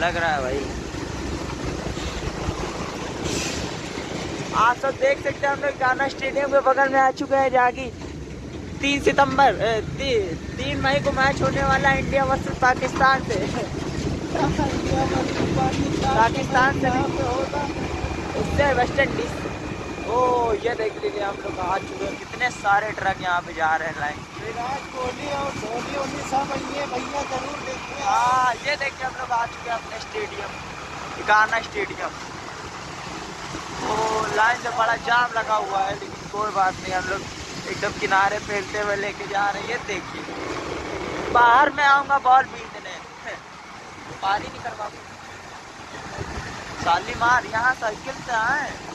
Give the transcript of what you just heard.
लग रहा है भाई? आप सब देख सकते हैं हम लोग गाना स्टेडियम के बगल में आ चुके हैं जहाँ की तीन सितंबर ती, तीन मई को मैच होने वाला इंडिया वर्सेस पाकिस्तान से। पाकिस्तान से उससे वेस्ट इंडीज ओ ये देख लीजिए हम लोग आ चुके हैं। कितने सारे ट्रक यहाँ पे जा रहे हैं लाइन विराट कोहली और धोनी उन्हीं सब भैया हाँ ये देखिए हम लोग आ चुके हैं अपने स्टेडियम गाना स्टेडियम। तो लाइन से बड़ा जाम लगा हुआ है, लेकिन कोई बात नहीं, हम लोग एकदम किनारे फैलते हुए लेके जा रहे हैं, ये देखिए। बाहर में आऊँगा बॉल बीतने पारी नहीं कर पाऊँगा शालीमार यहाँ साइकिल से आए।